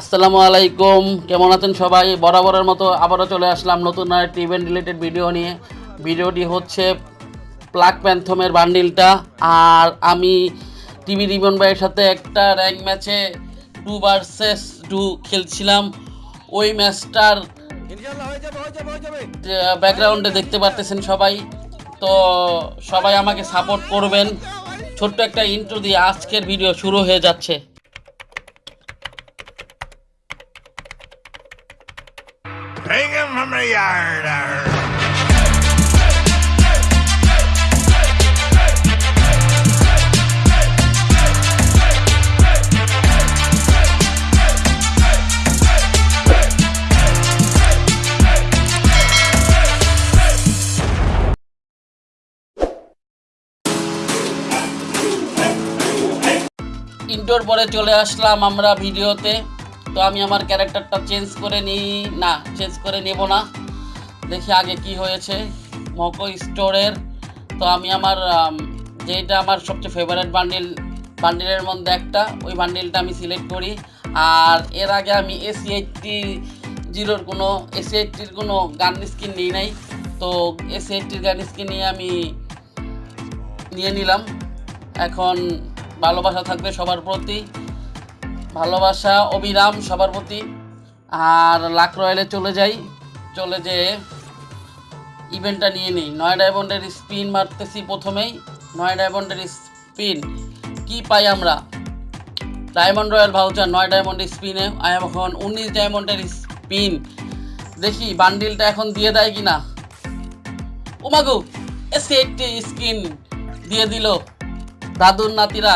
আসসালামু আলাইকুম। কেমন আছেন সবাই? বরাবরের মতো আবারও চলে আসলাম নতুন আরেকটি ইভেন্ট রিলেটেড ভিডিও নিয়ে। ভিডিওটি হচ্ছে প্লাক প্যান্থমের বান্ডিলটা আর আমি টিভি রিবন ভাইয়ের সাথে একটা র্যাঙ্ক ম্যাচে টু ভার্সেস টু খেলছিলাম। ওই ম্যাচটার ব্যাকগ্রাউন্ডে দেখতে পারতেছেন সবাই। তো সবাই আমাকে সাপোর্ট করবেন। ছোট্ট একটা ইন্ট্রো দিয়ে আজকের ভিডিও শুরু হয়ে যাচ্ছে। Arr. ইন্টোর পরে চলে আসলাম আমরা ভিডিওতে তো আমি আমার ক্যারেক্টারটা চেঞ্জ করে নিই না চেঞ্জ করে নেব না দেখি আগে কি হয়েছে। মকো স্টোরের তো আমি আমার যেটা আমার সবচেয়ে ফেভারিট বান্ডিল বান্ডিলের মধ্যে একটা, ওই বান্ডিলটা আমি সিলেক্ট করি। আর এর আগে আমি এসি এইটটি জিরোর কোনো এসি এইটটির কোনো গান স্কিন নিই নাই। তো এসি এইটটির গান স্কিন নিয়ে আমি নিয়ে নিলাম। এখন ভালোবাসা থাকবে সবার প্রতি। ভালোবাসা, অবিরাম সবার প্রতি। আর লাক রয়েলে চলে যাই। চলে যে ইভেন্টটা নিয়ে নিই। নয় ডায়মন্ডের স্পিন মারতেছি প্রথমেই। নয় ডায়মন্ডের স্পিন কি পাই আমরা? ডায়মন্ড রয়্যাল ভাউচার নয় ডায়মন্ডের স্পিনে এখন উনিশ ডায়মন্ডের স্পিন দেখি বান্ডিলটা এখন দিয়ে দেয় কি না উমাগু, এসে একটি স্কিন দিয়ে দিল। দাদুর নাতিরা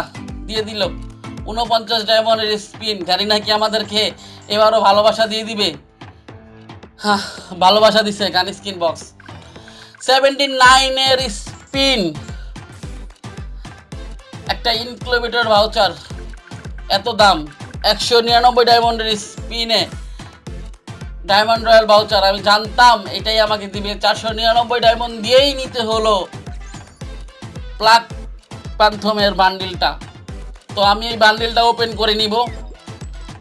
দিয়ে দিল। উনপঞ্চাশ ডায়মন্ডের স্পিন গাড়ি নাকি আমাদেরকে এবারও ভালোবাসা দিয়ে দিবে। ভালোবাসা দিছে গান স্ক্রিন বক্স। সেভেন্টি নাইনের স্পিন একটা ইনকিলোমিটার ভাউচার এত দাম। একশো নিরানব্বই ডায়মন্ডের স্পিনে ডায়মন্ড রয়্যাল ভাউচার আমি জানতাম এটাই আমাকে দিবে। চারশো নিরানব্বই ডায়মন্ড দিয়েই নিতে হলো প্লাক প্যান্থমের বান্ডিলটা তো আমি এই বান্ডিলটা ওপেন করে নিব।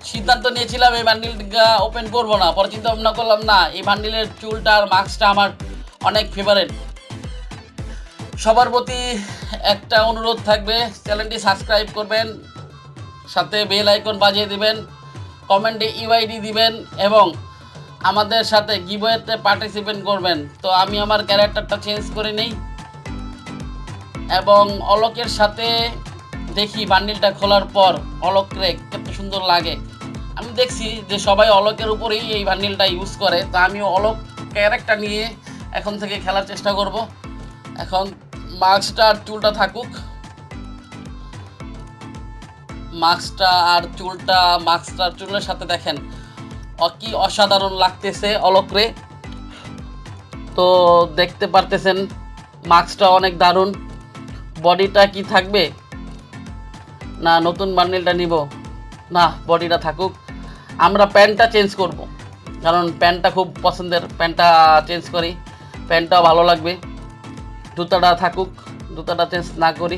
সিদ্ধান্ত নিয়েছিলাম এই বান্ডিলটা ওপেন করব না। পরে চিন্তা ভাবনা করলাম, না, এই বান্ডিলের চুলটা আর মাস্কটা আমার অনেক ফেভারেট সবার প্রতি একটা অনুরোধ থাকবে, চ্যানেলটি সাবস্ক্রাইব করবেন, সাথে বেল আইকন বাজিয়ে দিবেন কমেন্টে ইউআইডি দিবেন এবং আমাদের সাথে গিবয়েতে পার্টিসিপেট করবেন। তো আমি আমার ক্যারেক্টারটা চেঞ্জ করে নেই এবং অলোকের সাথে দেখি বান্ডিলটা খোলার পর অলোক রে, কত সুন্দর লাগে। আমি দেখছি যে সবাই অলোকের উপরেই এই বান্ডিলটা ইউজ করে। তা আমি অলোক ক্যারেক্টার নিয়ে এখন থেকে খেলার চেষ্টা করব। এখন মাস্কটা আর চুলটা থাকুক। মাস্কটা আর চুলটা মাস্কটা আর চুলের সাথে দেখেন। কি অসাধারণ লাগতেছে অলকরে। তো দেখতে পারতেছেন মাস্কটা অনেক দারুণ। বডিটা কি থাকবে? না, নতুন বান্ডিলটা নিব। না বডিটা থাকুক। আমরা প্যান্টটা চেঞ্জ করব। কারণ প্যান্টটা খুব পছন্দের, প্যান্টটা চেঞ্জ করি। প্যান্টটাও ভালো লাগবে। জুতাটা থাকুক জুতাটা চেঞ্জ না করি।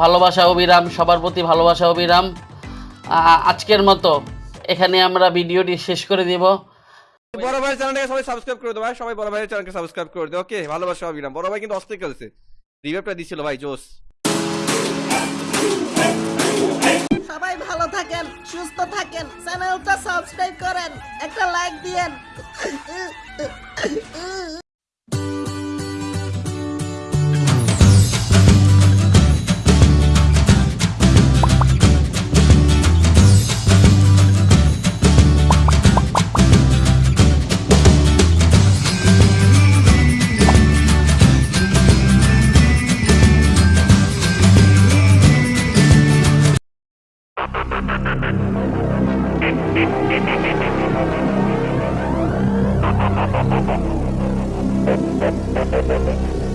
ভালোবাসা অবিরাম, সবার প্রতি ভালোবাসা অবিরাম। আজকের মতো এখানে আমরা ভিডিওটি শেষ করে দেব। বড় ভাই চ্যানেলটাকে সবাই সাবস্ক্রাইব করে ভাই। সবাই বড় ভাইয়ের চ্যানেলকে সাবস্ক্রাইব করে দাও ওকে ভালোবাসা অবিরাম। বড় ভাই কিন্তু অস্থির খেলছে। রিভাইভটা দিছিল ভাই জোস সবাই ভালো থাকেন সুস্থ থাকেন চ্যানেলটা সাবস্ক্রাইব করেন একটা লাইক দিয়েন। Thank you.